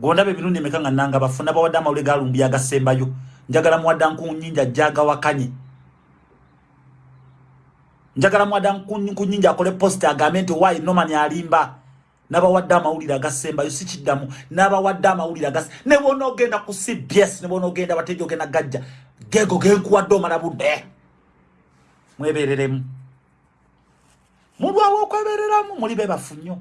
gondabe emirundi emeka nga nanga bafuna bawadde amawulire galumbi agasembayo njagala muwadda nkunyinja jaga wakanye. Njagala muwadda nkunyinja akole post agambe nti wayi noman alimba? Nabawadde amawulire agasembayo sikiddamu nabawadde amawulire agas ne bona ogenda ku cbs ne bona ogenda bateja ogenda gajja gego genkuwadde omala budde. Mwebereremu. Mulwawo okwebereramu muli bebafu nnyo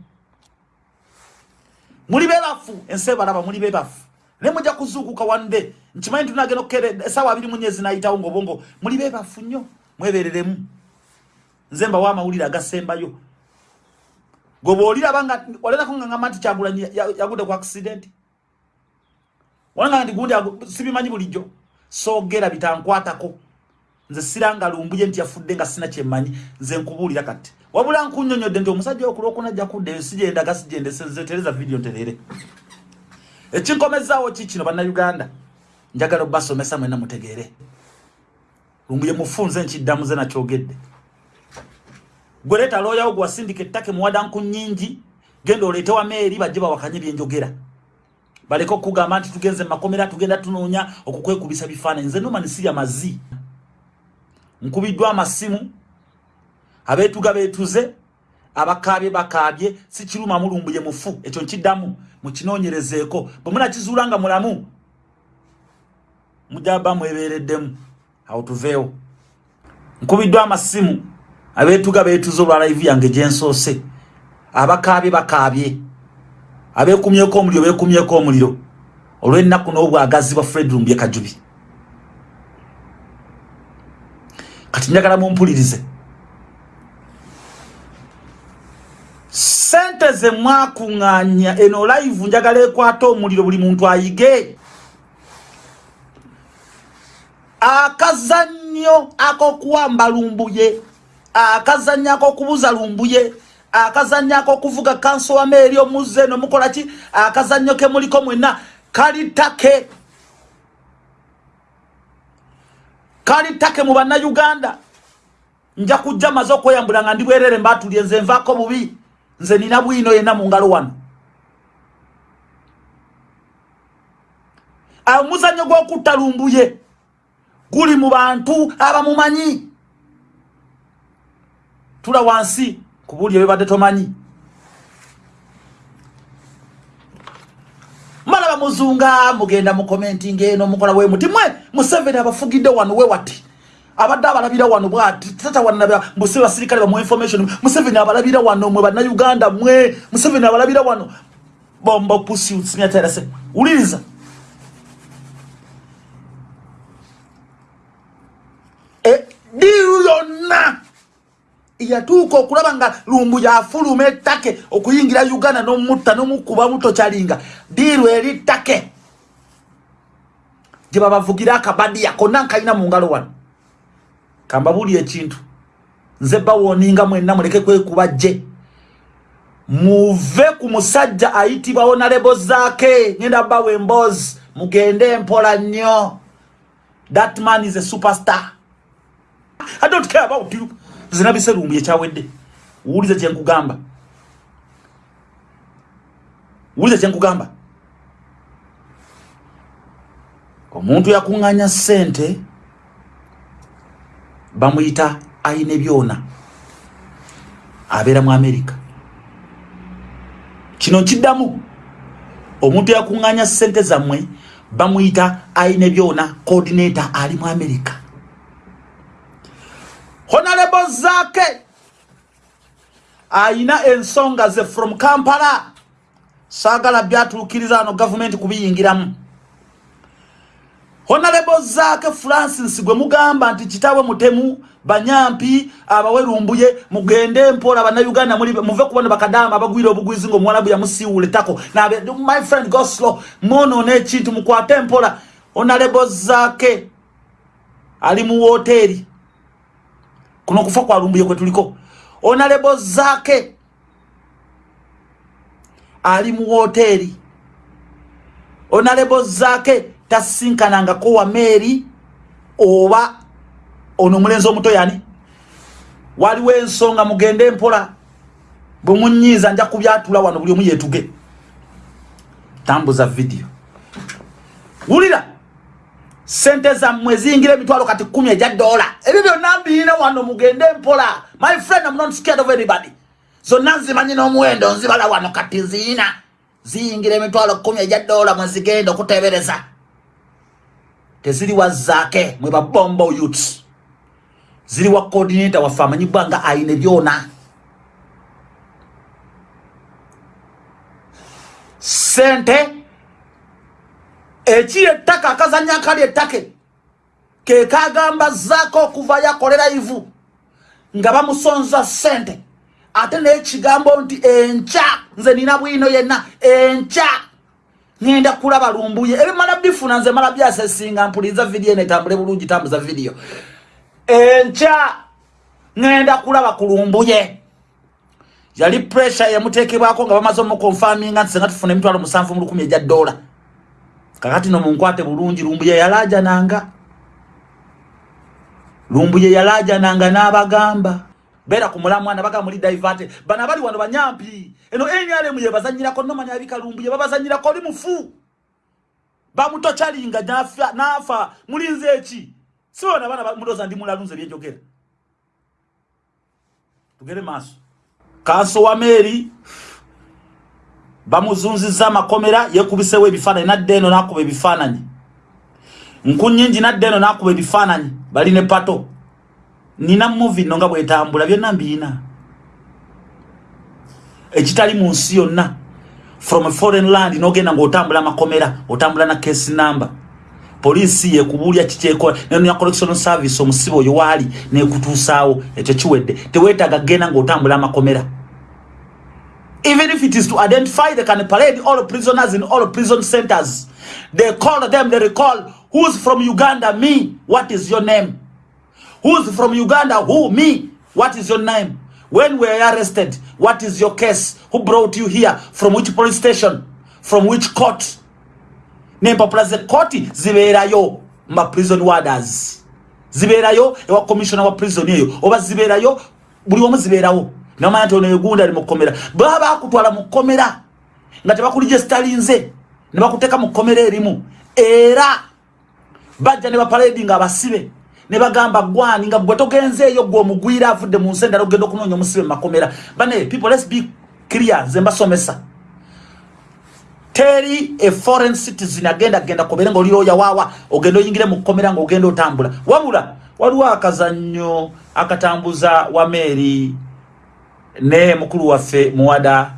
muli bebafu ensi ebalaba muli bebafu naye mujja kuzuukuka wande nkimanyi tunagenda okukere esawa abiri munyezi nayitawo ngaobongo muli bebafu nnyo mwebereremu nze mbawo amawulire agasembayo. Goba oliraba nga walerako nga ngamba nti kyagulanyi yagudde ku accident. Walanga nti gundi sibimanyi bulijjo. Soogera bitankwatako. Nze siranga lumbuye nti yafudde nga sina kyemmanyi nze nkubuulira kati wabula nkunyonyodde nti omusajja okulwokunajja kuddeyo sijendaga sijendesetereza vidiyo nterere ekinkomezaawo ki kino bannayuganda? Njagala obbasomesa mwena mutegeere. Lumbuye mufunze nkiddamu ze nakyogedde. Gwe leeta looyawo gwe wasindika ettaka muwada nku nnyingi genda oleete wa meeri bajje bawakanye byenjogera baleke okugamba nti tugenze mumakomera tugenda tunoonya okukwekubisa bifaananyi. Nze nomani sirya mazi nkubiddwa amasimu abeetuga beetuze abakaabye bakaabye si kiruma mulumbuye mufu ekyo nkiddamu mukinoonyerezeeko bwe munakizuula nga mulamu mujaba mwebeereddemu. Awo tuveewo. Nkubiddwa amasimu. Abeetuga beetuze olwa live yange gyensoose abakaabye bakaabye. Abeekumyeko omuliro beekumyeko omuliro. Olw'ennaku n'obwagazi bwa fred lumbye kajubi. Kati njagala mumpulirize sente ze mwakuŋŋaanya eno live njagala ekwata omuliro buli muntu ayige. Akazannyo ak'okuwamba lumbuye akazannyo ak'okubuza lumbuye akazannyo ak'okuvuga kanso wa meeri omuzze eno mukola ki? Akazannyo ke muliko mwenna kali take kali take mu bannayuganda. Nja kujja maze okweyambula nga ndi bwerere mbaatulye nze nvaako bubi nze nina bwino yenna mu ngalo wano. Omuzannyo gw'okutta lumbuye guli mu bantu abamumanyi. Tula wansi kubuuli ebibadde tomanyi. Mala bamuzunga mugenda mu commenting eno mukola we muti mwe museveni abafugidde wano we wati abadde abalabira wano bwati tata wanabya mbuse basirikale bamu information. Museveni abalabira wano mwe bannayuganda mwe museveni abalabira wano. Bombo pusi simyaterese uliriza e diru yonna. Yatuuka okulaba nga lumbu yafuluma ettake okuyingira uganda nomutta nomukuba mutokyalinga diru eri ttake. Gye babavugira akabadiya konna nkalina mu ngalo wano kambabuli ekintu. Nze bawoninga mwenna muleke kwekuba gye muve ku musajja ayitibwa onalebo zaake. Ngenda bawa emboozi. Mugende empola nnyo. That man is a superstar. I don't care about you. Zinabise lumbu yekyawedde wuulize kyenkugamba wuulize kyenkugamba omuntu yakuŋŋanya ssente bamuyita ayina ebyona abeera mu amerika kino nkiddamu omuntu yakuŋŋanya ssente zammwe bamuyita ayina ebyona coordinator ali mu amerika honorable zake ayina ensonga ze from kampala. Saagala byatuukiriza ano gavumenti kubiyingiramu honorable zake francis gwe mugamba nti kitawe mutemu banyampi abawerumbuye mugende mpola bannayuganda muve kubona bakadamu abagwire obugwizi nga omuwalabu yamusiiwula ettako. My friend goslo mwonoona ekintu mukwate empola honorable zake ali mu woteeri. Kuno okufa kwa lumbuye kwe tuliko. Honorable zake ali mu woteeri. Honorable zake tasinkanangako wa meeri oba ono omulenzi omuto yani? Waliwo ensonga mugende mpola bwe munyiiza nja kubyatula wano buli omu yeetuge. Tambuza video. Wulira sente zammwe ziyingira emitwalo kati kumi egya dola. Ebyo byonna mbiina wano mugende mpola. My friend am not scared of anybody. Zonna nzimanyi n'omuwendo nzibala wano kati ziina ziyingira emitwalo kumi egya dola mwezigenda okutebereza teziri wazaake mwe babombo youths. Ziri wa coordinator waffe amanyibwa nga ayina byona. Sente ekiri ettaka akazanya akali ettake kekagamba zaako okuva yakolera ivu nga bamusonza sente. Ate nekigambo nti enkya nze nina bwino yenna enkya ngenda kulaba lumbuye. Ebimala bifuna nze mala byasesinga mpuliriza vidiyo netambule bulungi tambuza vidiyo. Enkya ngenda kulaba ku lumbuye. Yali pressure yamutekebwako nga bamaze omukonfaminga nti senga tufuna emitwalo musanvu mu lukumi ejya dola. Kakati no munkwate bulungi lumbuye yalajananga lumbuye yalajananga n'abagamba bera ku mulamwana baga muli divate bana bali wano banyampi. Eno enyale ye bazanyirako nomanya abika lumbuye babazanyirako oli mufu. Bamutochalinga nafa mulinze eki? Siona bana mudoza ndi mulalunze byenjogera. Tugere maso kanso wa meri bamuzunziza amakomera yekubisewo ebifaananyi nadde eno nakuba ebifaananyi. Nkunyingi nadde eno nakuba ebifaananyi. Bali ne pato nina muvi no nga bwetambula byonna mbiina ekitali mu nsi yonna from a foreign land nogenda ngaotambula amakomera otambula na case number. Poliisi yekubuulya kikyekola nenoya collection service omusibe oyo waali nekutuusaawo ekyo kiwedde. Teweetaaga genda ngaotambula amakomera. Even if it is to identify they can parade all prisoners in all prison centers. They call them they recall who's from uganda? Me. What is your name who's from uganda? Who? Me. What is your name? When we are arrested? What is your case? Who brought you here? From which police station? From which court? Nempapula zekoti zibeerayo ma prison warders. Zibeerayo ewa commissioner wa prison eyo oba zibeerayo buli omu zibeerawo namanya nti ono egunda ali mukomera baba bakutwala mukomera nga tebakuligestalinze ne bakuteeka mukomera erimu. Era bajja ne bapaledi nga abasibe ne bagamba gwani nga gwe togenze eyo gwe omugwira avudde mu nsi endala ogenda okunoonya omusibe mumakomera bane people let's be clear nze mbasomesa. Teri a foreign citizen agenda genda kobere nga oliro yawawa ogenda oyingire mukomera nga ogenda otambula. Wabula waliwo akazannyo akatambuza wa meeri ne mukulu waffe muwada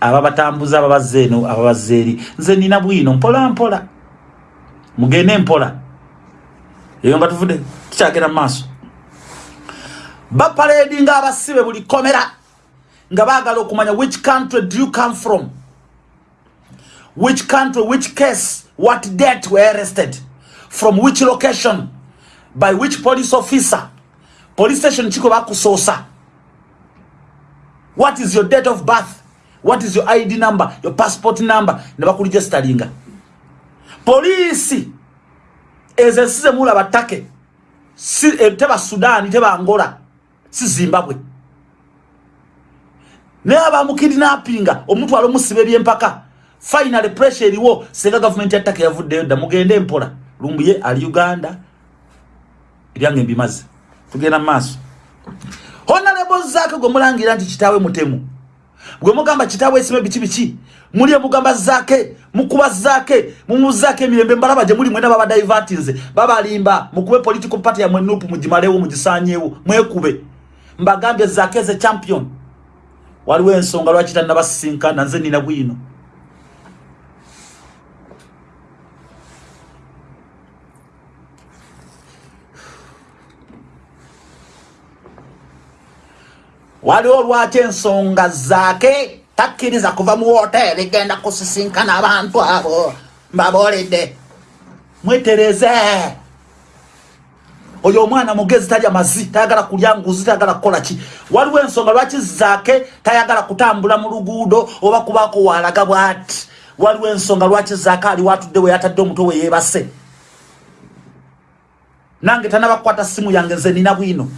ababatambuza ababazze eno ababazze eri. Nze nina bwino mpola mpola. Mugende mpola. Eyo nga tuvudde tukyagenda mumaaso bapaledi nga abasibe buli komera nga baagala okumanya which country do you come from? Which country which case what date were arrested? From which location? By which police officer? Police station kiko bakusoosa what is your date of birth? What is your id number? Your passport number? Ne bakuligestalinga polisi ezo ensi zemulaba ttake si, e, teba sudani teba angola si zimbabwe. Naye abamukidnappinga omutwala omusiba ebyempaka final pressure eriwo senga gavumenti ya ttake yavuddeyo dda mugende empola lumbuye ali uganda ebyange mbimaze tugenda mu maaso. Honalebo zaake gwe mulangira nti kitaawe mutemu. Gwe mugamba kitaawe esime biki biki muli emugamba zaake mukuba zaake mumuzaake emirembe. Mbalaba gye muli mwena baba divertinze babalimba mukube political party yamwe nupu mugimalewo mugisanyewo mwekube. Mbagambye zaake ze champion. Waliwo ensonga lwaki tannabasisinkana? Nze nina bwino. Waliwo lwaki ensonga zaake takkiriza kuva mu woteeri genda kusisinkana abantu abo mbaboolidde mwetereze. Oyo omwana mugezi talya mazi tayagala kulya nguzi tayagala kukola ki? Waliwo ensonga lwaki zaake tayagala kutambula mu luguudo oba kubaako waalaga bwati? Waliwo ensonga lwaki zaake ali watudde we yatadde omutwe we yeebase? Nange tanabakukwata simu yange nze nina bwino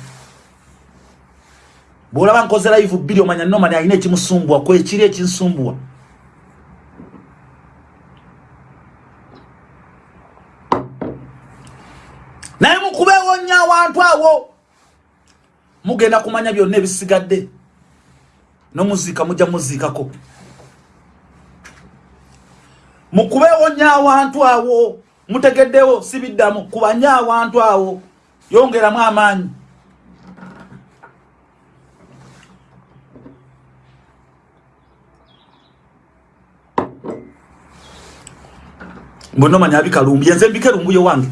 bwolaba nkoze live bbiri omanya nomani alina ekimusumbuwa kwekiri ekinsumbuwa naye mukubeewonya awantu awo. Mugenda kumanya byonna ebisigadde. Nomuziika mujja muziikako. Mukubeewonya awantu awo. Mutegeddewo sibiddamu. Kubanye awantu awo. Yongeramu amaanyi. Mbonomanya abikalumbuye nze mbike lumbuye wange.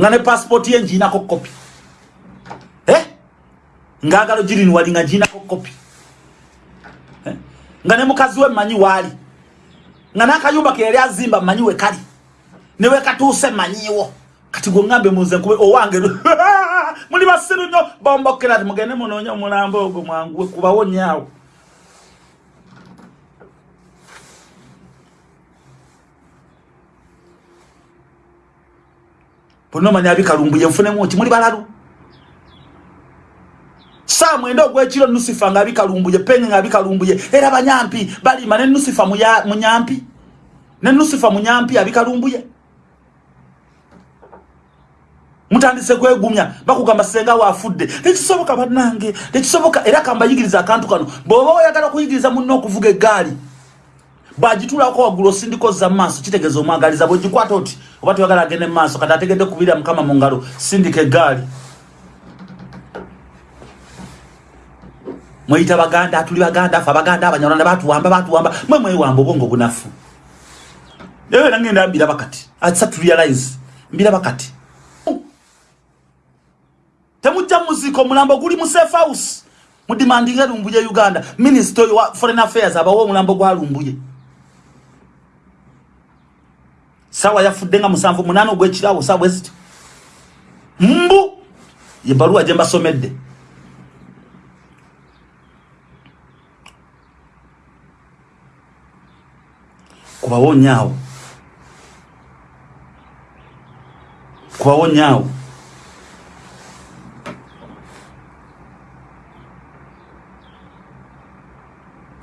Nga ne passport ye njiinako kopi eh? ngaagalo girini wali nga njiinako kopi eh? nga ne mukazi we mmanyi waali. Nga n'akayumba ke yali azimba mmanyi we kali. Ne we katuuse mmanyiiwo kati gwe ngambe muze nkube owange muli basiru nnyo bombokera ti mugende munoonya omulambo ogwo mwanguwe kubawo nyaawo bonomanya abikalumbuye nfunemu nti muli balalu saa mwenda ogwekiro nusifa nga abikalumbuye penge nga abikalumbuye era banyampi balima ne nusifa munyampi ne nusifa munyampi abikalumbuye mutandise kwegumya bakugamba senga wafudde. Tekisoboka bannange tekisoboka era kambayigiriza akantu kano. Bw'oba oyagala okuyigiriza munno okuvuga eggaali bwagitulako waggulu osindiko za maaso kitegeeza omwagaliza bwegikwata oti oba toyagala agende mumaaso kati ategedde kubira mukama mu ngalo sindika eggaali. Mweyita baganda tuli baganda fe abaganda abanyarwanda batuwamba batuwamba mwe mwewamba obwongo bunafu ewe nangenda mbiraba kati atisa turealize mbiraba kati temujja muziika omulambo guli mu safe house. Mudimandinga lumbuye uganda. Minister wa foreign affairs abawo omulambo gwa lumbuye sawa yafudde nga musanvu munana ogwekirawo sawa bwezityo mbu yebaluwa gye mbasomedde. Kubawo nyaawo kubawo nyaawo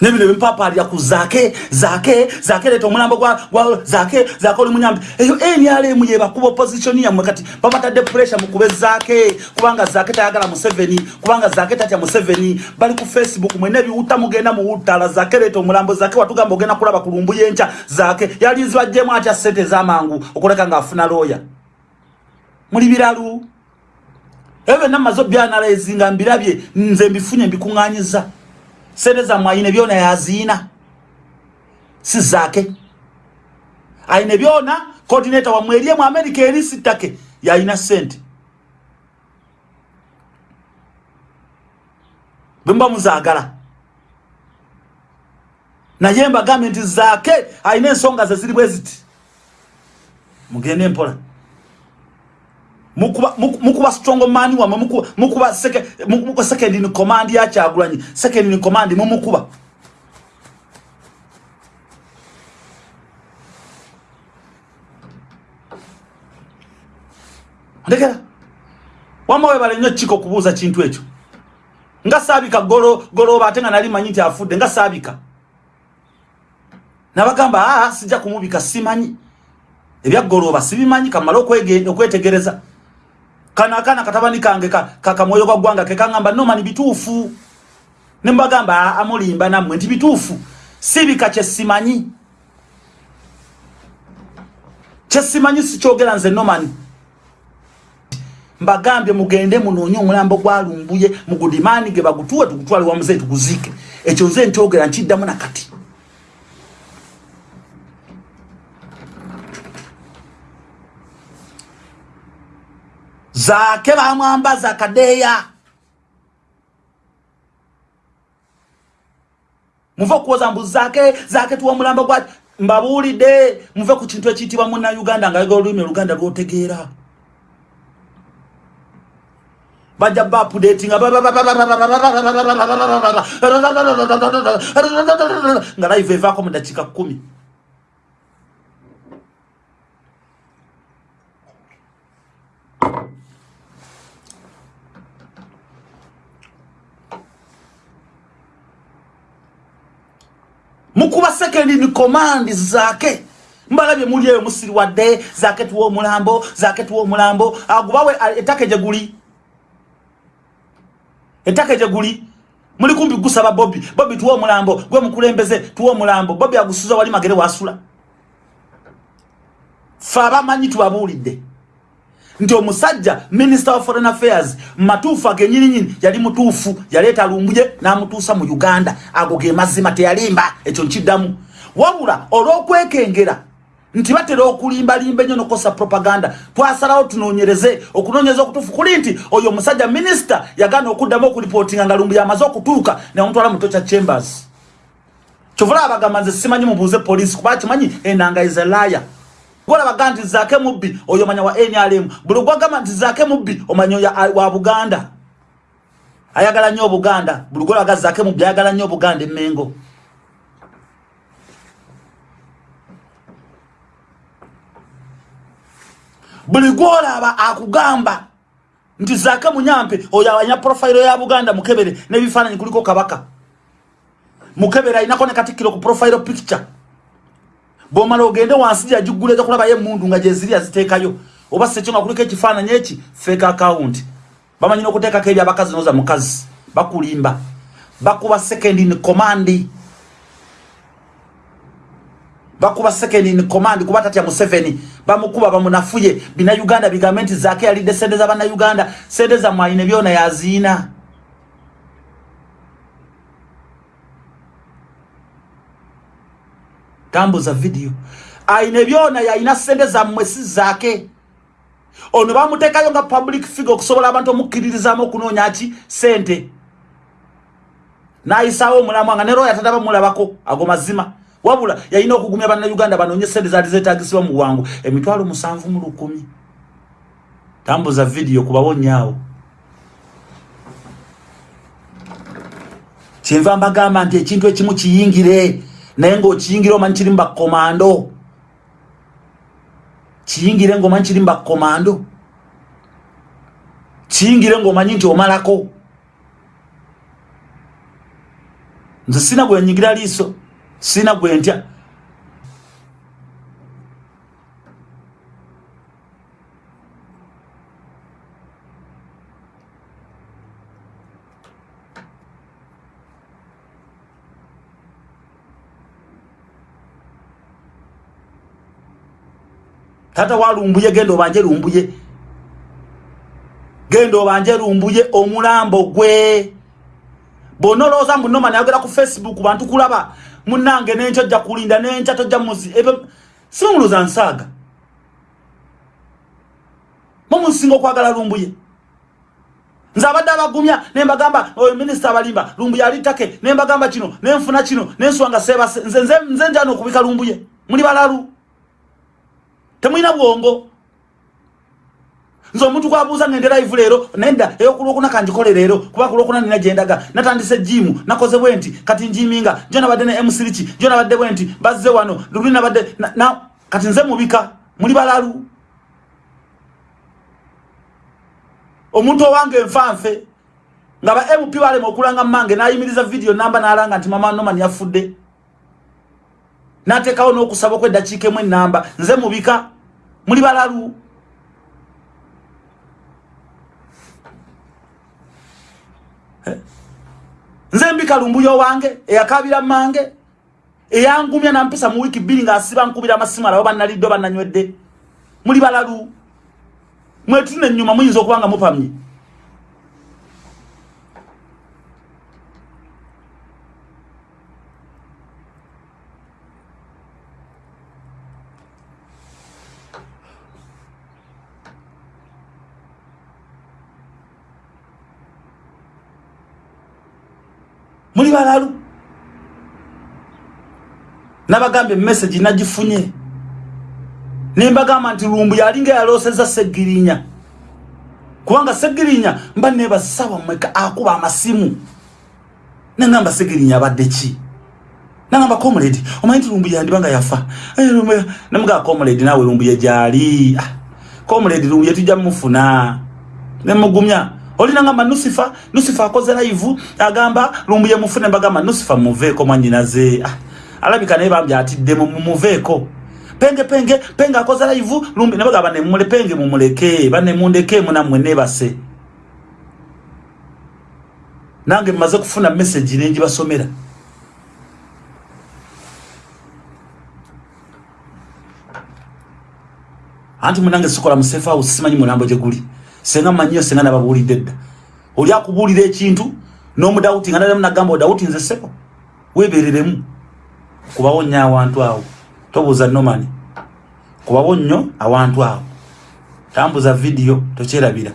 nebino bempapalira ku zake zake zake leta omulambo gwa zake zake oli munyambi. Eyo nrm yebakuba opposition yammwe kati babatadde pressure mukube zake kubanga zake tayagala museveni kubanga zake tatya museveni. Bali ku facebook mwene ebiwuta mugenda muwutala zake leta omulambo zake watugamba ogenda kulaba kulumbu yenca zake yalinzibajjemu atya sente zamangu okuleka ngaafuna looya muli biralu? Ebyo byonna mmaze obyanalaizinga mbirabye nze mbifunye mbikuŋŋanyiza sente zammwe ayina byona yaziina si zaake ayina byona coordinator wammwe eri mu america eri sittake yayina sente. Bwemuba muzaagala naye mbagambe nti zaake ayina ensonga ze ziri bwe ziti. Mugende empola mukuba strong man wa mukuba second second in command ya chagulanyi second in command mu mukuba. Ndekera. Wamawe bale nyo chiko kubuza chintu echo nga sabika golo golo batenga nali manyiti afudde nga sabika. Nabagamba ah sija kumubika simanyi. Ebya golo basibimanyi kamalo okwegenda okwetegereza kana kana katabani kange ka kakamoyo kwa gwanga ke kangamba no mani bitufu. Nembagamba amulimba namwe ndi bitufu. Sibika kyesimanyi. Kyesimanyi sikyogera nze no mani. Mbagambye mugende munoonye omulambo gwalumbuye mugudimani ge bagutuwe tugutwale wamuze tuguzike. Ekyo nze nkyogera nkiddamu nakati zake bamwambaza kadeya muve okuwoza mbu zake zake tuwa omulambo gwa mbabuulidde muve ku kintu ekiyitibwa muna uganda nga yega olulimi oluganda lwotegeera bajja bapudetinga nga live evaako mu dakiika kumi mukuba second in command zake. Mbalabye muli eyo musiriwadde zaketuwa omulambo zaketuwa omulambo. Agubawe ettaka gye guli. Ettaka gye guli. Muli kumbi gusaba bobi bobi tuwa omulambo gwe mukulembeze tuwa omulambo. Bobi agusuza wali magere wasula. Fe abamanyi tubabuulidde nti omusajja minister of foreign affairs matuufu agenyininyini yali mutuufu yaleeta lumbuye n'amutuusa mu uganda. Ago ge mazima teyalimba ekyo nkiddamu. Wabula olw'okwekengera nti batera okulimbalimba ennyo nokosa propaganda twasalawo tunoonyereze okunoonyereza okutuufu kuli nti oyo omusajja minisita yagaana okuddamu okulipootinga nga lumbu yamaze okutuuka nemutwala mu tocha chambers. Kyovula abagamba nze simanyi mubuuze poliisi kuba kimanyi enanga izalaya gwolabaga nti zaake mubbi oyo omanya wa nrm buli gwagamba nti zaake mubbi omanya wa buganda. Ayagala nnyo obuganda buli gwolabaga zaake mubbi ayagala nnyo obuganda emengo buli gwolaba akugamba nti zaake munyampe oyo awanya profayiro ya buganda mukebere n'ebifaananyi kuliko kabaka. Mukebere alinako ne katikkiro ku profayiro picture bwomala ogende wansi gyajugula eza kulabayo emundu nga gyeziri aziteekayo oba sekyo nga kuliko ekifaananyi eki fake account. Bamanyina okuteekako ebyabakazi noza mukazi bakulimba bakuba second in command. Bakuba second in command kuba tatya museveni bamukuba bamunafuye. Bina uganda bigambe nti zaake yalidde sente zabannauganda sente zamwaine byona yaziina tambuza video. Aine byona yalina sente zammwe si zaake. Ono bamuteekayo nga public figure okusobola abantu omukkiririzamu okunoonya ki? Sente. Nayisaawo omulamu nga ne roya tataba mulabako ago mazima. Wabula yalina okugumya bannayuganda banoonye sente zaali zetagisibwa mu bwangu. Emitwalo musanvu mu lukumi. Tambuza vidiyo kubawonyaawo kyenva mbagamba nti ekintu ekimu kiyingire naye ngaokiyingire omanyi kiri mubakomando kiyingire ngaomanyi kiri mubakomando kiyingire ngaomanyi nti omalako. Nze sina gwenyingira liiso sina gwentya tata walumbuye genda obanje lumbuye. Genda obanje lumbuye omulambo gwe. Bonoloza mbunoma nayogera ku facebook bantu kulaba munange nenkya ojja kulinda nenkya tojja muzi simuluza nsaaga mumusinga okwagala lumbuye. Nze abadde abagumya nembagamba oyo minisita abalimba lumbuye alitake nembagamba kino nenfuna kino nenswanga sebase nze njana okubika lumbuye. Muli balalu temulina bwongo. Nze omuntu gwabuuza ngende live leero nenda eyokulwokuna kanjikole leero kuba kulwokuna nina gyendaga natandise jimu nakoze bwe nti kati njiminga. Jo nabadde ne msiriki jo nabadde bwe nti bazze wano luli nabadde kati nze mubika muli balalu. Omuntu owange enfanfe nga ba mp balema okulanga mmange nayimiriza vidiyo namba nalanga nti mama noman yafudde nateekawo n'okusaba okweddakiika emu enamba nze mubika muli balalu. Nze mbika lumbuyo wange eyakabira mange eyangumya nampisa mu wiki bbiri ng'asiba nkubira amasimu alabo bannalidde bannanywedde. Muli balalu. Mwetune ennyuma muyinza okuba nga mupamye muli balalu. Nabagamba emessagi nagifunye. Nembagamba nti lumbu yalinga yaloseza segirinya. Kubanga segirinya mba nebasawa mweka akuba amasimu. Nangamba segirinya abadde ki? Nangamba comrade omanyi nti lumbu yandibanga yafa? Eh, nemugaa comrade nawe lumbu yegyali ah, comrade lumbu yetujja mufuna nemugumya olinangamba nusifa nusifa akoze live agamba lumbuye mufune mbagamba nusifa muveeko mwanyinaze ah, alabika naye bambye atidde mumuveeko penge penge penge akoza live lumbi nabaga bane mule penge mumuleke bane mundeke muna mwene base. Nange maze kufuna message nenji basomera anti munange sikola musefa usimanyi mulambo je guli senga manyo senga nababulidde dda oli akubulira ekintu n'omudawuti nga nalemu nagamba odawuti nze seko weebereremu kubawo nnyo awantu awo. Tobuuza nomani kubawo nnyo awantu awo. Tambuza vidiyo tokyerabira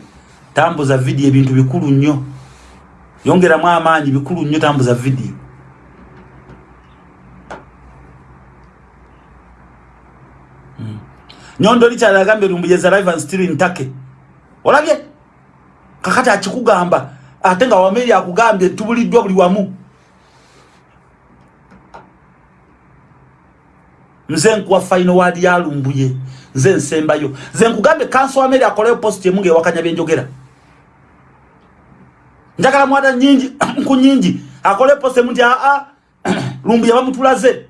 tambuza vidiyo ebintu bikulu nnyo yongeramu amaanyi bikulu nnyo tambuza vidiyo hmm. nyondo likyalagambye lumbuyeza live and still ntake olabye? Kakati akikugamba ate nga wameri akugambye tubuliddwa buli wamu. Nze nkuwa faino wadi yalumbuye nze nsembayo. Nze nkugambye kanso wameri akoleyo post emunga ewakanya byenjogera njagala mwada nyingi nku nyingi akoleyo post emunti aa lumbuye bamutulaze.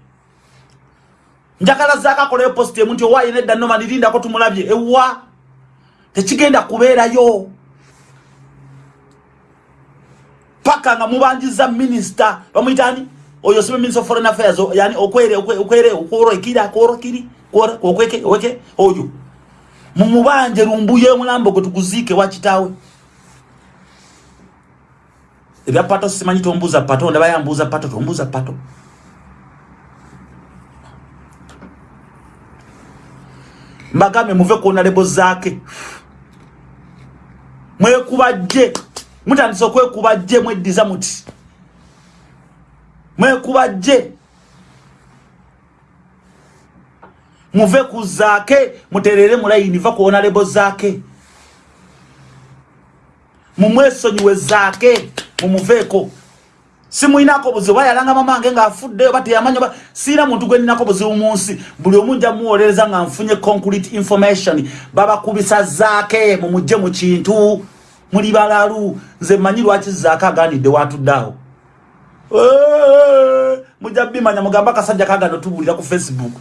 Njagala zaka akoleyo post emunti owaye nedda noma nirindako tumulabye. Ewa tekigenda kubeerayo. Paka nga mubanjiza minister bamwitani oyo sibe minister of foreign affairs yani okwere okwere okoro ikira okoro kiri kora okweke okweke oyo. Mumubanje rumbuye mulambo gotuguzike wachitawe ebya pato simanyi tombuza pato ndaba yambuza pato tombuza pato. Mbagame muve kuona lebo zake mwekubajje. Mutandise okwekubajje mweddiza muti. Mwekubajje. Muve ku zaake muterere mulayini va kuona lebo zaake. Mumwesonyiwe zaake mumuveeko simuinako buzibu ayalanga mamange ngaafuddeyo bateyamanya siina muntu gweninako buzibu mu nsi. Buli omu nja muwolereza nga nfunye concrete information. Babakubisa zaake mumugje mu kintu muli balalu nze manyi lwaki zaake aganidde watuddeawo mujja bimanya mugamba akasajja kagano tubulira ku facebook.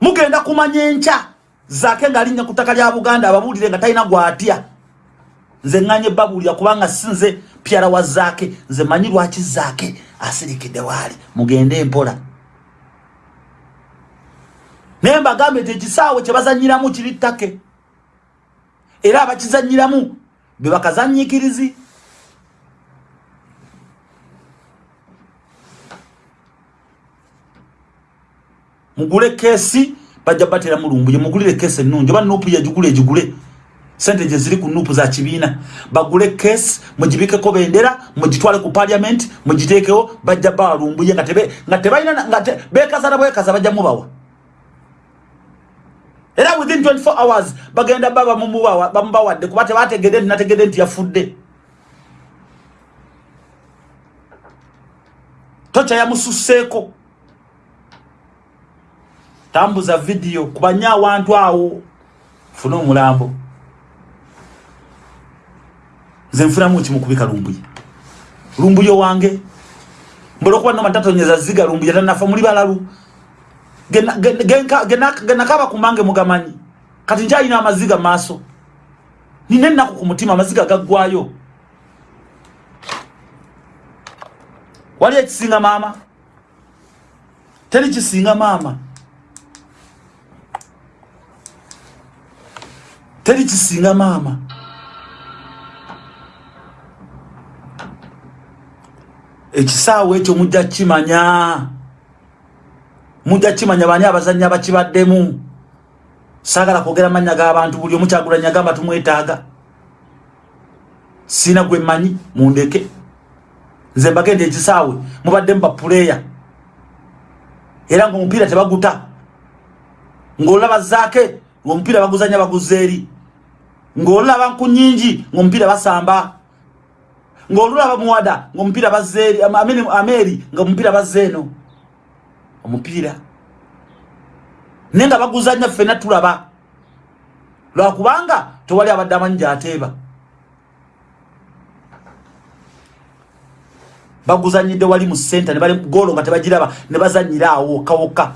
Mugenda kumanya enkya zake ngalinnya ku ttaka lya buganda ababuulire nga talina gwatya. Nze ŋŋanye babuulira kubanga sinze pyala wa zaake. Nze manyi lwaki zaake asirikidde waali. Mugende empola naye mbagambe nti ekisaawe kye bazanyiramu kiri ttake. Era abakizanyiramu be bakazanyikirizi mugule keesi bajja batera mulumbuye mugulire keesi ennungi oba nuupu yagigula egigule sente gye ziri ku nuupu za kibiina. Bagule keesi mugibikeko bendera mugitwale ku paliament mugiteekewo bajja bawalumbuye nga tebalina nga bekaza na bwekaza bajja mubawa. Era within 24 hours bagenda baba bamubawadde kuba tebategedde nti nategedde nti yafudde. Tocha yamususseeko tambuza vidiyo kubanya awantu awo. Funa omulambo. Nze nfunamu kimu kubika lumbuye lumbuye wange mbola okuba noma tatonyeza ziga lumbuye tanafa muli balalu. Genakaba kumange mugamanyi. Kati nkyalina amaziga maaso. Nina ennaku ku mutima amaziga gaggwayo. Wali ekisinga maama? Teri kisinga maama teri kisinga maama. Ekisaawe ekyo mujja kimanya mujja kimanya bani abazanya bakibaddemu saagala kwogera mannya g'abantu buli omukyagulanya gamba tumwetaaga. Siina gwe mmanyi mundeke. Nze mbagenda ekisaawe mubaddemu bapuleya era ngaomupiira tebaguta. Ng'olaba zaake ngaomupiira baguzanya baguza eri ng'olulaba nku nyingi ngaomupiira basamba. Ng'olulaba muwada ngaomupiira bazeeri ameeri ngaomupiira bazeeno omupiira. Naye nga baguzanya ffena tulaba. Lwakubanga tewali abadde amanyi gyateeba. Baguzanyidde wali mu senta ne bali golo nga tebagiraba ne bazanyira awo kawoka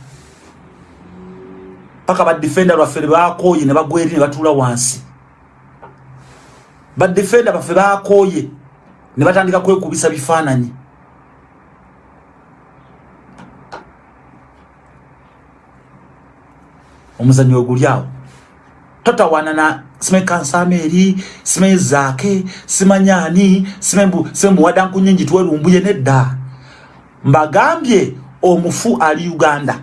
paka badefenda lwaffe bakoye ne bagweri ne batuula wansi badefenda baffe bakoye. Ne batandika kwekubisa bifaananyi. Omuzanyo oguli awo. Totawana na sime kansameri sime zake simanyani sime mbu sime muwada nkunyingi tuwerumbuye nedda. Mbagambye omufu ali uganda.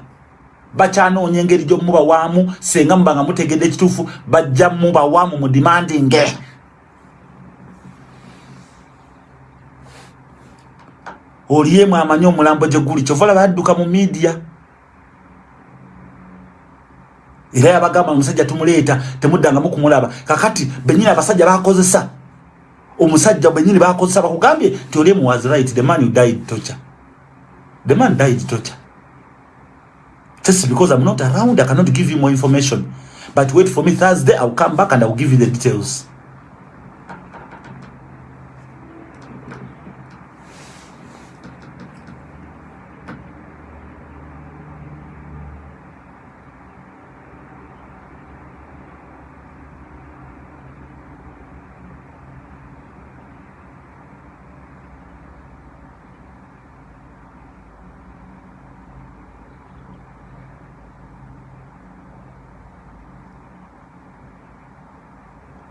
Bacyanoonya engeri gyomuba waamu senga muba nga mutegedde ekituufu bajja muba waamu mu demandinge oliyemu amanyi omulambo gye guli kyovala badduka mu midiya era yabagamba omusajja tumuleeta temuddangamu kumulaba. Kakati benyini abasajja bakozesa omusajja benyini bakozesa bakugambye nti oli was right the man died torture. The man died torture. Just because i'm not around i cannot give you more information. But wait for me thursday i'll come back and i'll give you the details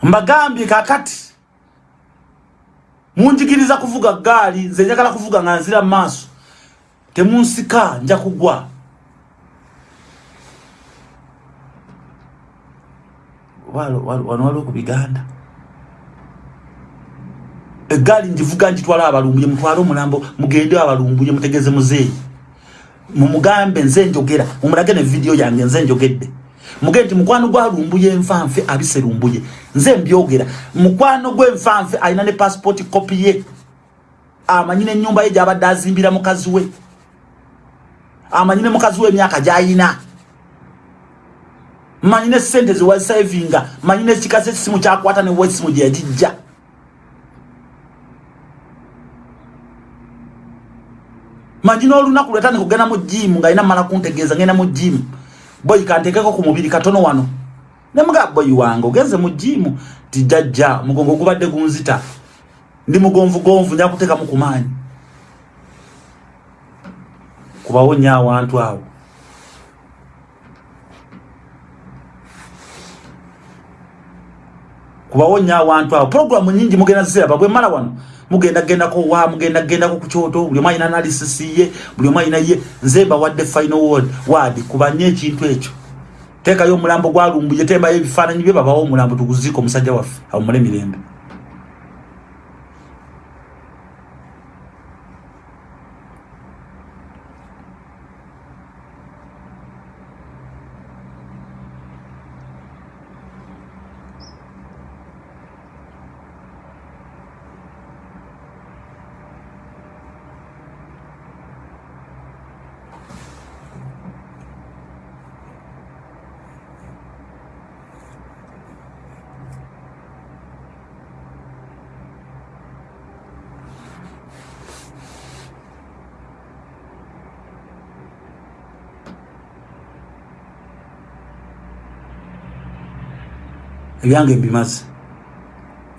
mbagambye kakati. Munjigiriza kuvuga gaali nze njagala kuvuga nga nzira mu maaso. Temunsika nja kugwa. Wano waliwo ku biganda egaali njivuga njitwala abalumbuye mutwale omulambo mugende abalumbuye mutegeze muzeeyi. Mumugambe nze njogera. Mumulage ne vidiyo yange nze njogedde mugenti mukwano gwa lumbuye enfanfe abise lumbuye. Nze mbyogera. Mukwano gwe enfanfe alina ne passport copy ye. Amanyine nyumba ye jabadde azimbira mukazi we. Amanyine mukazi we emyaka gyayina. Manyine sente zewasavinga manyine ekikasa ekisimu kyakwata newesimu gyeyagijja manyine olunaku lwetandika kugenda mu jimu nga alina mala kuntegeeza ngenda mu jimu boyi kantekeko ku mubiri katono wano. Nemuga boyi wange ogenze mu jimu tijajja mugongo gubadde gunzita. Ndi mugonvu gonvu nja kuteekamu ku maanyi. Kubawonya awantu awo. Kubawonya awantu awo. Programu nyingi mugenda zisiraba bwe mala wano mugenda gendako wa mugenda gendako ku kyoto buli omu alina analysis ye buli omu alina ye. Nze mbawadde final word wadi kubanye ekintu ekyo. Teekayo omulambo gwalumbuye tembayo ebifaananyi bye babawo omulambo tuguziika omusajja waffe awumule mirembe ebyange mbimaze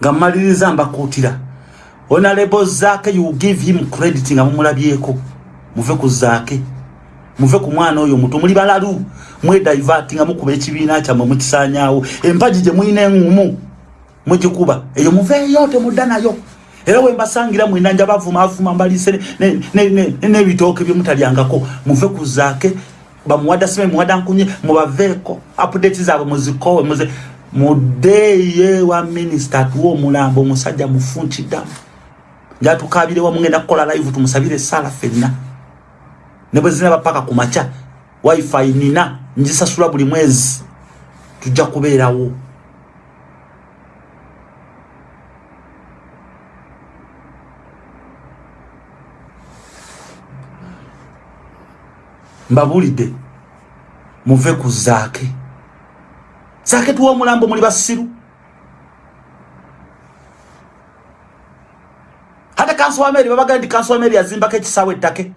nga mmaliriza mbakuutira. Onalebo zaake you give him credit nga mumulabyeko. Muve ku zaake muve ku mwana oyo muto muli balalu. Mwedivert nga mukuba ekibiina kyammwe mukisanyawo empagi gye mulina eŋumu mugikuba. Eyo muveeyo temudda nayo. Era wembasangira mwinanja bavumavuma mbaliise n'ebitooke byemutalyangako muve ku zaake bamuwada sime muwada nkunye mubaveeko. Update zaabwe muzikowe muze mudeye wa minisita atuwa omulambo omusajja mufunkiddamu ngaatukabirewa mugenda kukola live tumusabire esala fenna ne bwe zinaba paka ku maca wifi nina ngisasula buli mwezi tujja kubeerawo. Mbabulidde muve ku zaake sake tuwa omulambo muli basiru. Hata kanso wa meri babaga ndi kanso wa meri yazimbako ekisaawe ettake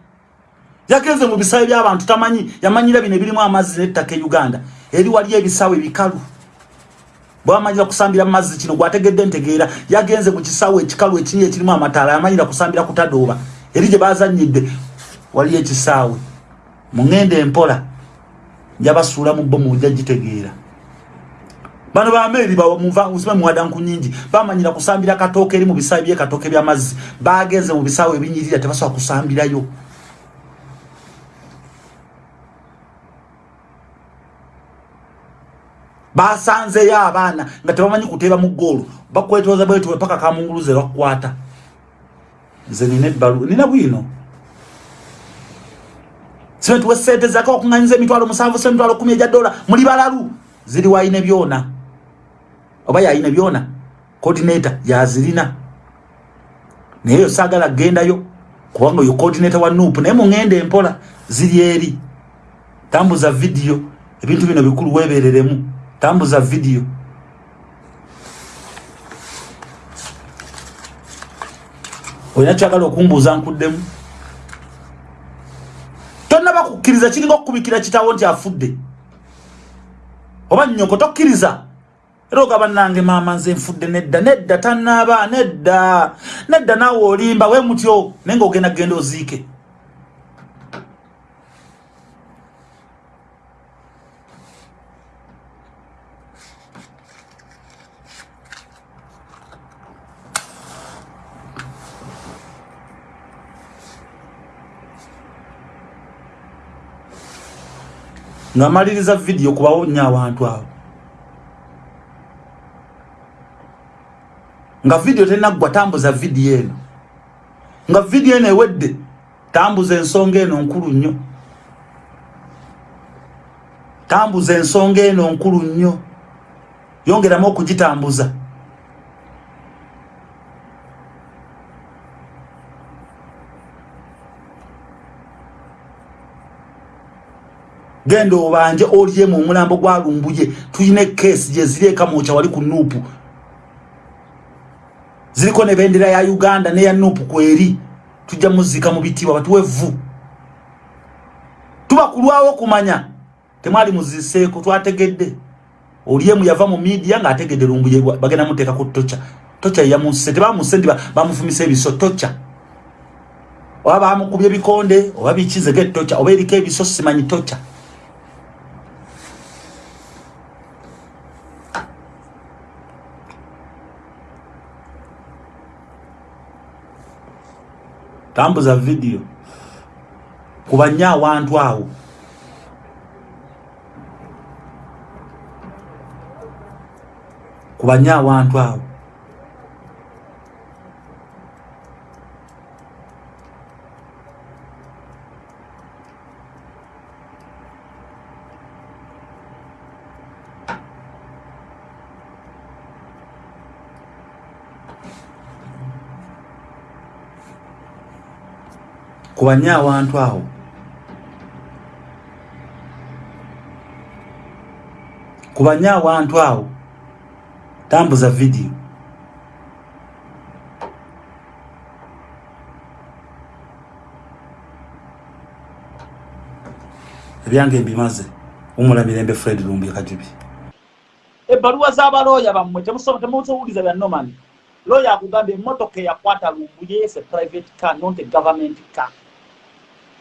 yagenze mu bisaawe by'abantu tamanyi yamanyira bino ebirimu amazzi n'ettaka e uganda. Eri waliyo ebisaawe bikalu. Bwamanyira kusambira mazzi kino gwategedde ntegeera. Yagenze mu kisaawe ekikalu ekinyi ekirimu amataala yamanyira kusambira kutadooba. Eri gye bazanyidde waliyo ekisaawe muŋŋenda empola njabasuula mu bo mujja gitegeera bano bameeri bamuva muwada nku nyingi. Bamanyira kusambira katooke eri mu bisaawe byekatooke byamazzi bagenze mu bisaawe ebinyirira tebasobola kusambirayo. Basanzeyo abaana nga tebamanyi kuteeba mu ggoolo. Bakwetooza bwetuwe paka kamunguluze lwakukwata nze nina ebbalu nina bwino. Sibetuwe sente zaka okuŋanyiza emitwalo musanvu semitwalo kumi eja dola. Muli balalu. Ziri waine byona oba yaine byona? Coordinator yazirina naye yo saagala gendayo kubanga oyo coordinator wa nup naye muŋenda empola ziri eri. Tambuza vidiyo ebintu bino bikulu webereremu tambuza vidiyo olina kyagala okumbuuza nkuddemu? Tonnaba kukkiriza kiringa okukubikira kitawo nti afudde. Oba nnyoko tokkiriza era ogaba nange maama nze nfudde nedda nedda tannaaba nedda. Nedda naawe olimba we mutyo naye nga ogenda kgenda oziike. Ngamaliriza vidiyo kubawonya abantu abo nga vidiyo tenaggwa tambuza vidiyo eno. Nga vidiyo eno ewedde tambuza ensonga eno nkulu nnyo. Tambuza ensonga eno nkulu nnyo. Yongeramu okugitambuza. Genda obanje olyemu omulambo gwalumbuye tulina ekesi gyezireka mukya wali ku nuupu ziriko nebendera ya uganda neya nuupu kweri tujja muzika mu bitibwa batuwevu tubakulwawo kumanya temwali muziseeko twategedde. Olyemu yava mu midia ngaategedde lumbuye bagenda muteeka ku tocha. Tocha yamunse tebamunse ndi bamufumisa ebiso tocha. Oba bamukubya ebikonde oba bikizege tocha oba eriko ebiso simanyi tocha tambuza vidiyo kubanya awantu awo. Kubanya awantu awo kubanye awantu awo. Kubanye awantu awo. Tambuza vidiyo ebyange mbimaze umulamirembe fred lumbi kajubi ebbaluwa z'abalooya bammwe temusobowuliza bya nomani looya akugamba emmotoka eyakwata lumbuyese private car not a government car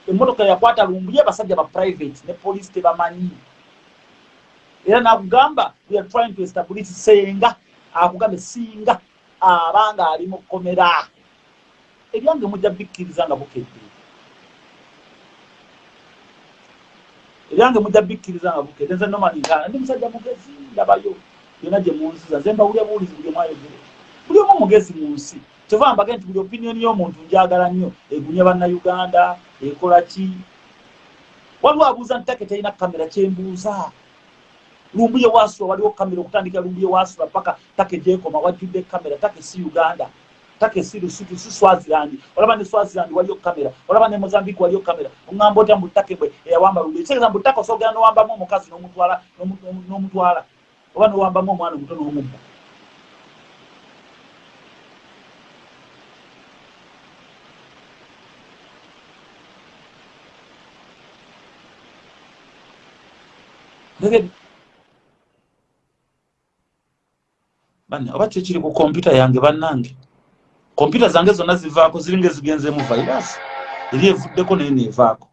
emmotoka yakwata lumbuye basajja ba private ne police tebamanyi. Era nakugamba we are trying to establish senga akugambe singa abanga ali mukomera ebyange mujja bikkiriza nga bukedde. Ebyange mujja bikkiriza nga bukedde. Nze nomaninkana ndi musajja mugezi ndabayo. Yona gye munsiza. Nze mbawulya buwulizi buli mwayogere buli omu mugezi mu nsi kyova mbage nti buli opinioni y'omuntu njagala nnyo egumya bannayuganda ekola ki? Waliwo abuuza nti take terina kamera kyembuuza lumbuye wasula waliwo kamera okutandika lumbuye wasula paka take gyekoma wajjudde kamera take si uganda take si lusutu si swaziland olaba ne swaziland waliyo kamera olaba ne mozambique waliyo kamera oŋŋamba otya mbutake bwe eyawamba lumbuye kitegeeza mbutake osogera nowambamu omukazi nomutwala oba nowambamu omwana omuto n'omubba banne oba kyekiri ku kompyuta yange bannange? Kompyuta zange zonna zivaako ziringa ezigenzeemu virus. Eri evuddeko naye neevaako.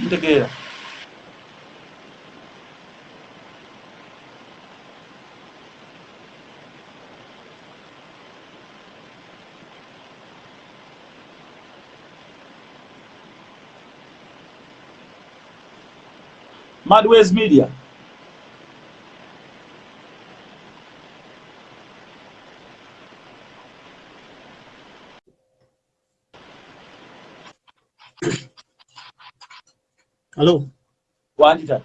Ntegeera Madways Media. Hello. Wandita.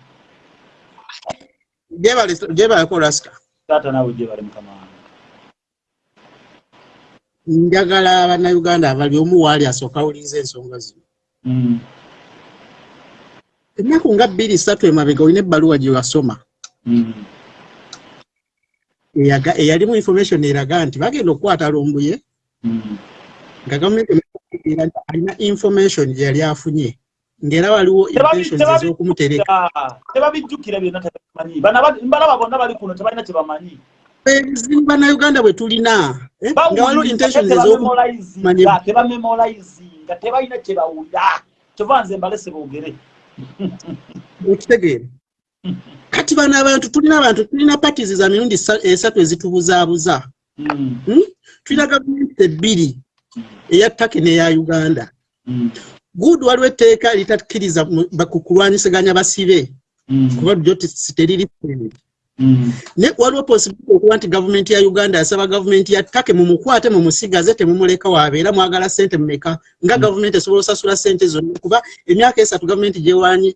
Jebale jebale ko Raska. Tata nawe jebale mukama. Njagala abannayuganda abali omu waali asooka awuliriza ensonga zino. Ennaku nga bbiri ssatu emabega olina ebbaluwa gye wasoma eyalimu information eraga nti bagenda okukwata lumbuye nga gavumenti alina information gye yali afunye ng'era waliwo ez'okumutereka. tebabijjukira byonna tebamanyi. Mbalaba bonna bali kuno tebalina kye bamanyi. Ebizibu bannayuganda bwe tulina eh, nga waliwo intentions ez'okumanyi tebamemolizinga tebalina kye bawulira. Kyova nze mbalese boogere okitegeera kati bano abantu tulina abantu tulina patis za mirundi esatu ezitubuzaabuza mm. hmm? tulina gavumenti ebbiri eya take n'eya uganda mm. good waliwo etteeka litakkiriza ku kulwanyisaganya basibe mm. kuba lyo teriri ne waliwo posibility okuba nti gavumenti ya uganda yasaba gavumenti ya take mumukwate mumusigaze temumuleka wabeera mwagala sente mumeka nga gavumenti esobola osasula sente zonna? Kuba emyaka esatu gavumenti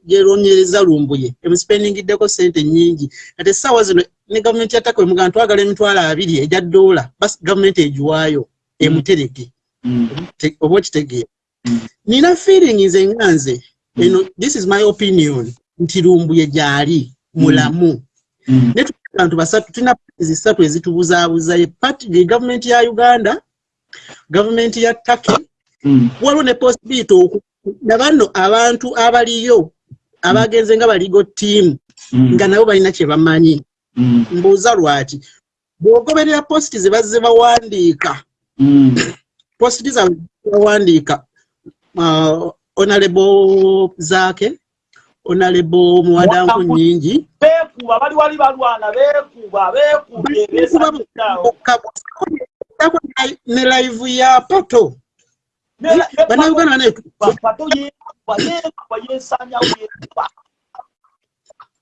gyeronyereza lumbuye emusipeningiddeko sente nyingi ate essaawa zino ne gavumenti ya take wemugaa twagala emitwalo abiri ejya doola basi gavumenti egiwaayo emutereke oba okitegeera. Nina feeling nze nga nze eno this is my opinion nti lumbuye gyali mulamu. Mm. Netubantu basatu tulina pati zisatu ezitubuzaabuza ye gavumenti ya uganda gavumenti ya turkey. Mm. waliwo ne possibility nabanno abantu abaliyo abagenze nga baligo tiimu mm. nga nabo balina kye bamanyi. Mbuuza lwaki? Bw'ogoberera positi ze bazze bawandiika. Positi zaabwe bawandiika uh, honorable zaake onalebo muwadanku nyingi bekuba bali wali balwana bekuba bekuba ne live ya pato banauganda bane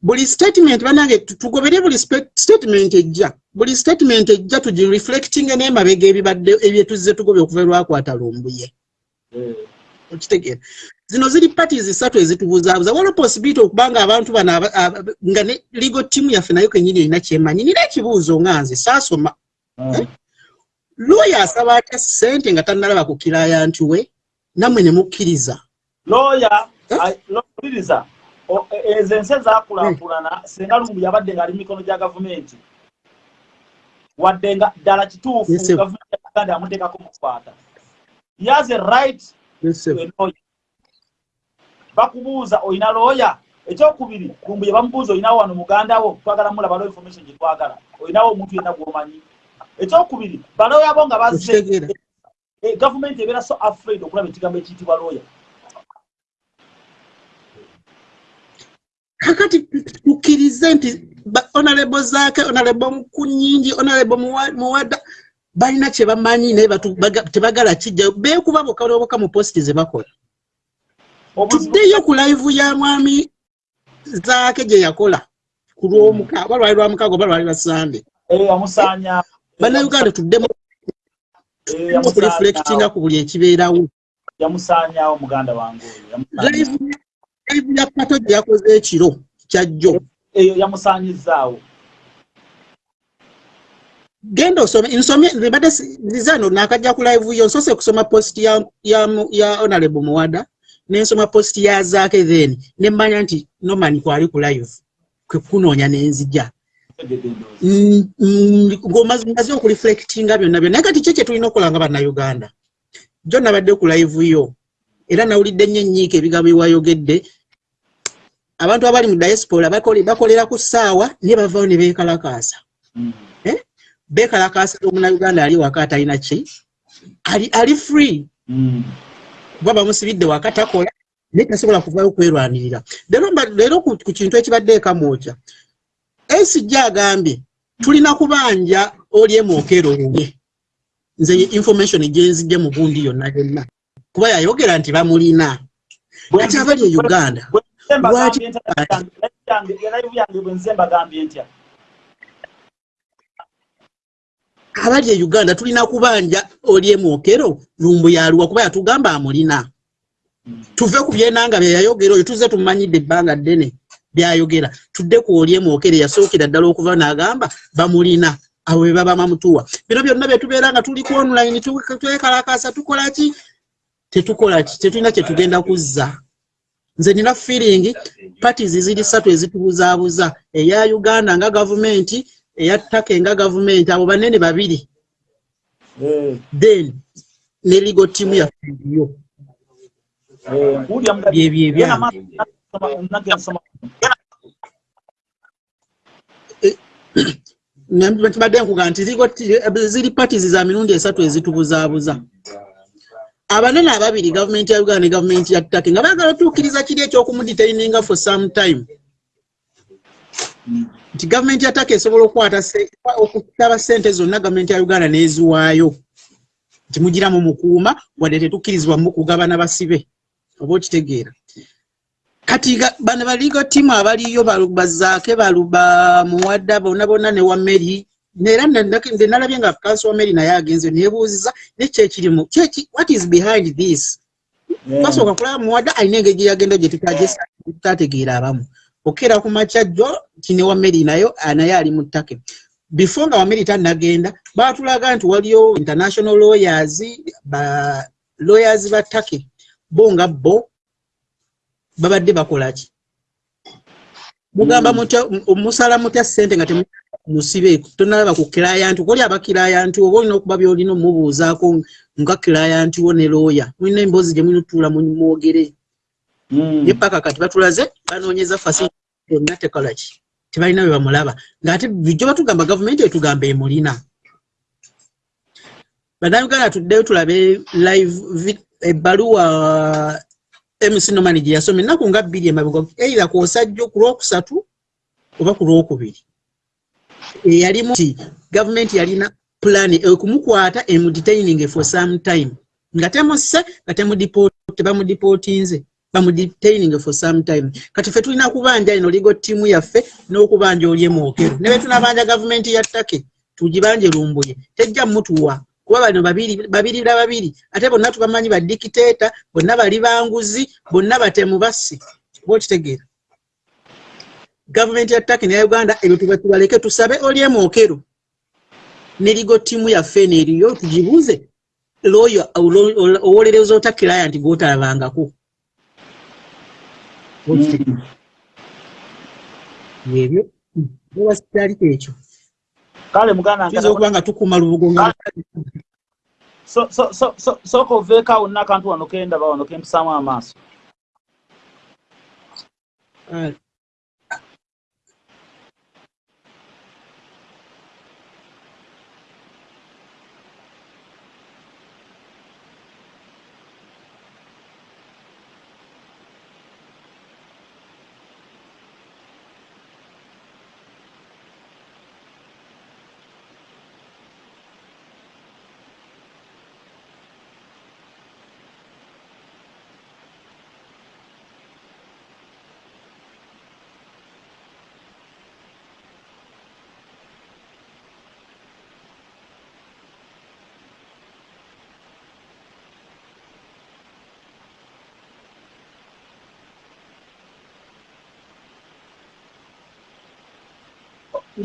buli statement banange tugobere buli statement ejja. Buli statement ejja tugi reflecting n'emabega ebibadde ebyetuzze tugobye okuva lwakwata lumbuye. Eh. Okitegeera zino ziri pati zisatu ezitubuzaabuza waliwo posibility okubanga abantu bano nga ne ligo tiimu yaffe nayo kenyini erina kyemanyi nina ekibuuzo nga nze saasoma hmm. eh? looya asaba atya ssente nga tannalaba ku kiraya nti we nammwe ne mukkiriza. Looya lowuliriza e, ezo ensi ezaakulaakulana hmm. singa lumbu yabadde ngaali mu mikono gya gavumenti. Wadde nga ddala kituufu gavumenti ya uganda yamuteekako mukwata yaze right bakubuuza olina looya ekyokubiri lumbu ye bamubuuza olinawo wano muganda wo? Twagala mulaba information gyetwagala olinawo omuntu yenna gwomanyi. Ekyokubiri balooya bo nga bazze gavumenti ebeera so afraid okulaba ekigambo ekiyitibwa looya kakati tukkirize nti onalebo zaake onalebo mukunyingi onalebo muwada balina kye bamanyi naye tebagala kijja. Beekuba bokaloboka mu positi ze bakola. Tuddeyo ku live ya mwami zaake gye yakola. Ku lwomuka oba lwali lwamukago oba lwali lwasande bannayuganda tuddemu okureflectinga ku buli ekibeerawo. live ya pato gye yakoze ekiro kyajjo genda osome nsomye nbadde zano nakajja ku live yo nsose kusoma post ya, ya, ya honorable muwada nensoma post ya zaake then nemmanya nti noman kwali ku live kwekunoonya nenzija. Ngaomaze okureflectinga byonna byonna. Naye kati kyo kyetulina okukola nga bannayuganda jo nabadde ku live yo era nawulidde nnyo ennyiika ebigambo ebyewayogedde abantu abali mu diaspora bakolera ku ssaawa naye bavaawo ne beekalakaasa beekalakaasa omunauganda ali waka atalina ki? Ali free. Mm. kuba bamusibidde waka takola naye tasobola kuvaayo kwerwanirira. Leero ku kintu ekibadde ekamwokya esijja agambye tulina kubanja olyemwokero ye nze information gyenzijje mu bundi yonna yonna. Kuba yayogera nti bamulina. Ati abali e uganda abali e uganda tulina kubanja olyemwokero lumbu yaluwa kuba yatugamba amulina. Tuve ku byenanga byeyayogera oyo tuze tumumanyidde ebbanga ddene byayogera. Tudde ku olyemwokero yasookera ddala okuva n'agamba bamulina awo bwe baba mamutuwa. Bino byonna byetubeera nga tuli ku online twekalakasa tukolaki tetukolaki tetulina kyetugenda kuzza. Nze nina feeling parties ziri ssatu ezitubuzaabuza eya uganda nga gavumenti eya ttaka nga gavumenti abo banene babiri. Eh. then ne ligo tiimu yaffeyo eh, byebyebyange kibadde nkuga nti ziri parties za mirundi esatu ezitubuzaabuza abanene ababiri gavumenti ya uganda ne gavumenti ya ttake nga baagala otuukiriza kiri ekyokumuditaininga for some time nti gavumenti ya ttake esobola okutaba sente zonna gavumenti ya uganda n'eziwaayo. Nti mugiramu mukuuma wadde tetukkirizibwa mukugabana basibe oba okitegeera. Kati bano baligo tiimu abaliyo bazaake baluba muwadda bonna bonna ne wameri era nze nalabye nga kansi wameri naye agenze nebuuziza nekyekirimu what is behind this? Twasooka kulaba muwadda alina engeri gyeyagenda gye tutategeera abamu okera ku makya jjo kine wameri nayo naye ali mu ttake. Before nga wameri tanagenda batulaga nti waliyo international lawyers ba lawyers ba ttake. Bo nga bo babadde bakolaki mugamba mm. mutya musala mutya sente nga temusibe tonalaba ku kilayanti okoli abakilayanti oba olina okuba byolina omubuuzaako nga kilayanti wo ne looya mulina emboozi gye mulina otuula mwogere mm. ye paka kati batulaze banoonyeza fasi yonna tekolaki tebalina bwe bamulaba. Ngaate bijjo batugamba gavumenti etugamba emulina. Bannayuganda tuddeyo tulabe live ebbaluwa MC Nomani gye yasomye. Ennaku nga bbiri emabega eira ku osajja ku lwokusatu oba ku lwokubiri. Eyalimu nti gavumenti yalina pulaani okumukwata emudetaining for some time. Nga temusse nga tebamudipootinze bamudetaining for some time. Kati ffe tulina kubanja ino ligo ttiimu yaffe n'okubanja olyemwokero ne betunabanja gavumenti ya ttake tugibanje lumbuye tejja mutuwa kuba bano babiri la babiri. Ate bonna tubamanyi badikiteeta bonna bali banguzi bonna batemu bassi. Bokitegeera gavumenti ya taki neya uganda ebyo tubatubaleke tusabe olyemwokero nerigo tiimu yaffe neeriyo tugibuuze. Looyo owolereza ota kiraya nti ebyo ewasitalika ekyo kale muganda kiza okuba nga tukuma lubugo nga so so so so soko oveeko awo nna akantu wano kendaba wano kempisaamu amaaso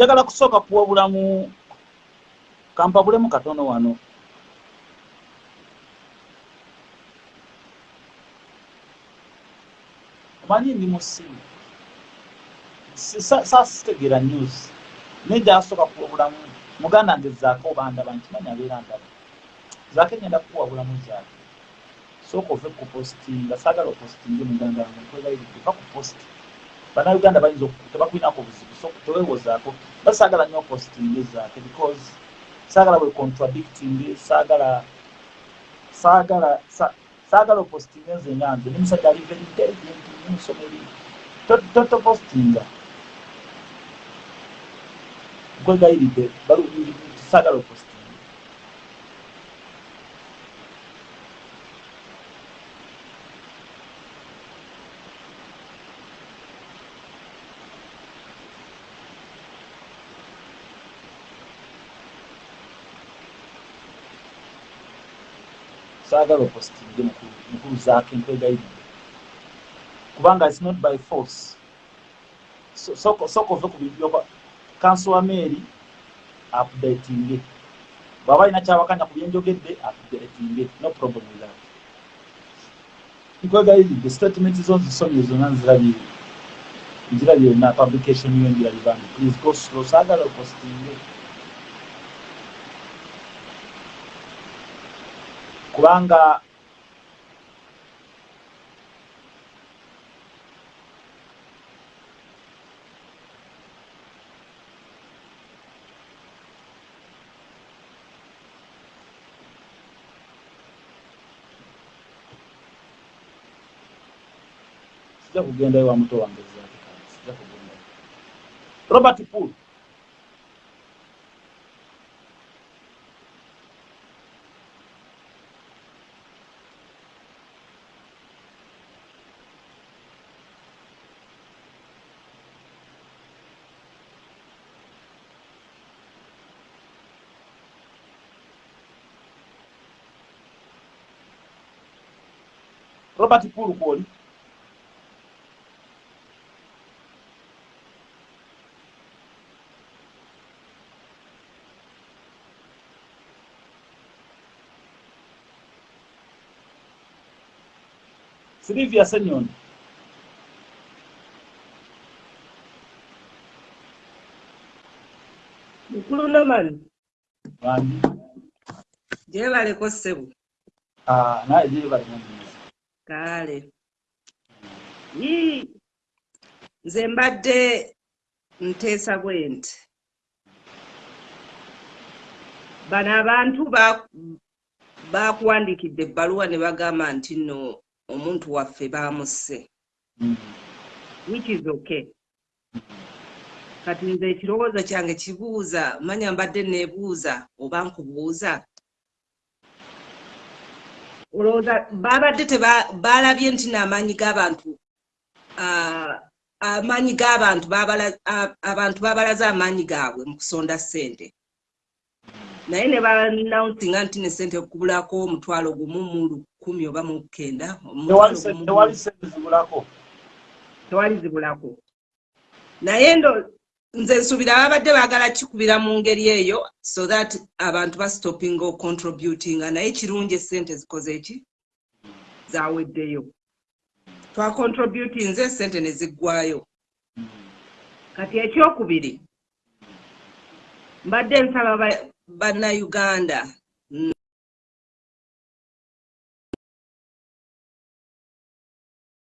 njagala kusooka kuwabulamu kampabulemu katono wano. Omanyi ndi musimu sasitegeera news. Naye gyasooka kuwabulamu muganda nge zaako obandaba nkimanyi abeera ndaba. Zaako enyenda kuwabulamu zaako. Sooka ove kupostinga saagala opostinge muganda wange nkwebaiva ku posti bannayuganda bayinza tebakwinako buzibu so tewewozaako basaagala nnyo postingi zaake because saagala bwe contradicting saagala saagala saagala opostinga nze nyanze ni musajja ali very intelligent nimusoma ebintu topostinga nkwegayiridde saagala opostinga saagala opositinge mukulu zaake nkwegayiridde kubanga its not by force. Soka ove ku bintu byoba kansowa mary updatinge bwaba alina kyawakanya ku byenjogedde updatinge no problem with that. Nkwegayiridde statement zo nzisomye zonna nzirabye nzirabye na publication yo njirabibandi please go slow saagala opositinge kubanga sijja kugendayo wa muto wange sijja kugendayo robert rọ́bà ti kúrò pọ̀ rí. Silvia Senyon. Mkulu naman. Wani. Jeba alikoseu. Ah, na jeba alikoseu. Kale. Nze mbadde nteesa bwe nti bano abantu bakuwandiikidde ebbaluwa ne bagamba nti nno omuntu waffe baamusse. Which is okay. Kati nze ekirowoozo kyange kibuuza manya mbadde neebuuza oba nkubuuza olowooza babadde balabye nti n'amaanyi g'abantu amaanyi g'abantu abantu babalaze amaanyi gaabwe mu kusonda ssente. Naye ne banawunsinga nti ne sente okubulako omutwalo gumu mu lukumi oba mu kenda tewali zibulako. Naye ndo nze nsuubira babadde baagala kikubira mu ngeri eyo so that abantu bastopinga ocontributinga naye kirungi esente zikoze eki zaweddeyo. Twacontributinze esente ne ziggwayo. Kati ekyokubiri mbadde nsaba bannayuganda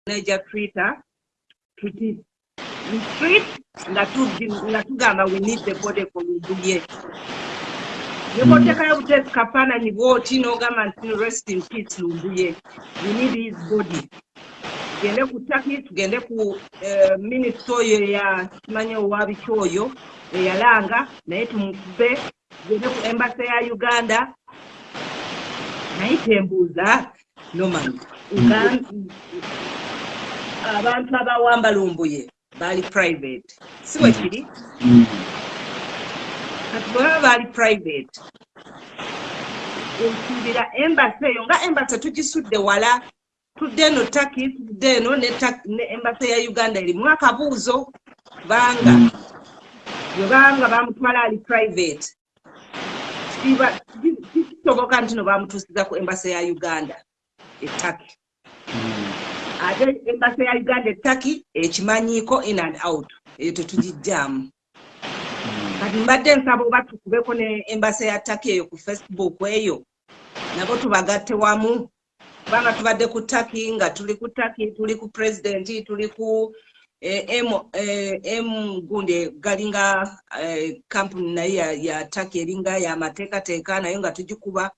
neja twitter tuti retreat nga tugamba we need the body for lubuye nekotekayo butesi kafaananyi bwoti n'ogamba nti rest in peace lumbuye we need his body. Tugende ku taki tugende ku minisita oyo eya kimanye owabiki oyo eyalanga naye tumukube. Tugende ku embasa ya uganda. Naye tembuuza noman abantu abawamba lumbuye baali private. Si bwe kiri kati bwe baba baali private. Ensuubira embasa eyo nga embasa tugisudde wala tudde eno taki tudde eno ne embasa ya uganda erimu akabuuzo kubanga bwebanga bamutwala ali private. Kisoboka nti no bamutuusiza ku embasa ya uganda etaki ate embasa ya uganda etaki ekimanyiiko in and out eyo tetugijjaamu kati mbadde nsaba oba tukubeko ne embasa ya taki eyo ku facebook eyo nabo tubagatte wamu. Kubanga tubadde ku taki nga tuli ku taki tuli ku pulezidenti tuli ku m gundi galinga kampuni naye ya taki eringa yamateekateeka naye nga tugikuba.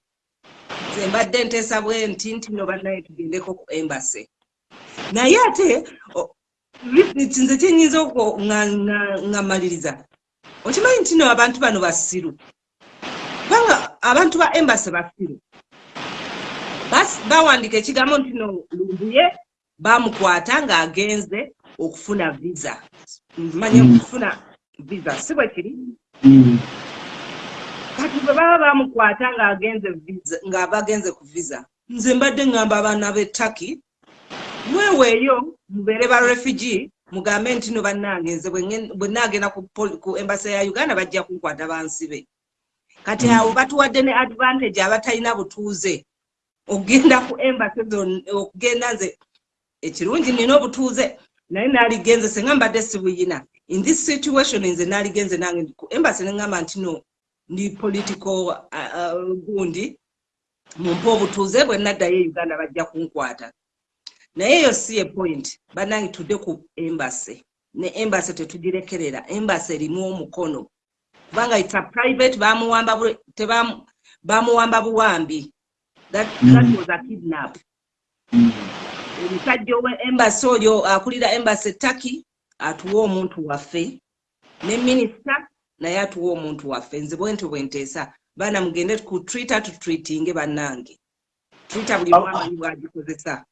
Nze mbadde nteesa bwe nti nti no bannaye tugendeko ku embase naye ate nze kyenyinza ngamaliriza okimanyi nti no abantu bano basiru kubanga abantu ba embase basiru bawandika ekigambo nti no lumbuye bamukwata ng'agenze okufuna visa. Manye okufuna visa si bwe kiri? Kati bwe baba bamukwata ng'abagenze ku visa. Nze mbadde ngamba abaana b'ettaki mweweeyo mubeere ba refugee mugambe nti no bannange nze bwe naagenda ku embasa ya uganda bajja kunkwata bansibe. Kati awo batuwadde ne advantage abatalina butuuze okugenda ku embasi okugenda nze ekirungi nina obutuuze naye naaligenze senga mbadde sibuyina. In this situation nze naaligenze nange ku embasi neŋŋamba nti no ndi political gundi mumpe obutuuze bwe naddayo e uganda bajja kunkwata naye eyo si ye point bannange tudde ku embasi ne embasi tetugirekerera embasi erimu omukono. Kubanga ita private bamuwamba buwambi. That, that was a kidnap. Omusajja owe embasi oyo akulira embasi etaki atuwa omuntu waffe. Ne minisita naye atuwa omuntu waffe. Nze bwenti bwenteesa baana mugende ku twitter tutwitinge bannange. Twitter buli mwamanyi bwagikozesa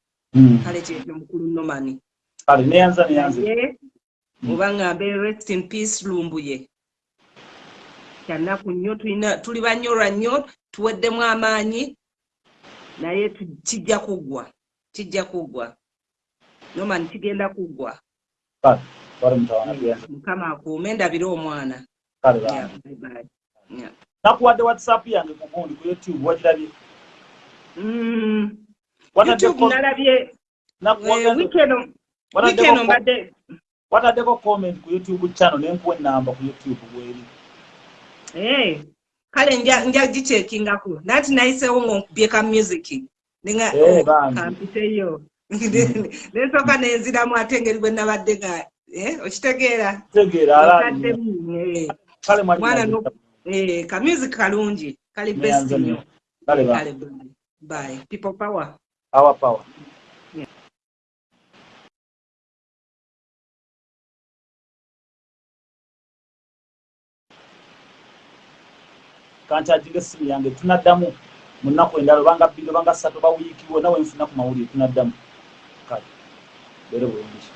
kale kyekyo mukulu nomani naye oba ŋŋambe rest in peace lumbuye. Kyanaku nnyo tuli banyolwa nnyo tuweddemu amaanyi naye kijja kuggwa kijja kuggwa nomani kigenda kuggwa mukama akuume ndabire omwana. Nakuwadde whatsapp yange kugundi ku youtube wagirabye youtube nalabye wikeno mbadde. Wataddeko comment ku youtube channel nenkuwa enamba ku youtube bweri kale nja gikyekingako nati nayiseewo ngaonkubye ka music. Nga kampiteyo nensooka nenziramu ate engeri bwe nabadde nga okitegeera. Mwana ka music kalungi. Kali best nnyo. kale bye. People power our power kankyajinga essimu yange tunaddamu. Mu nnaku endala obanga bbiri obanga ssatu oba wiiki wonna wenfuna ku mawulire tunaddamu. Kale beere bulungi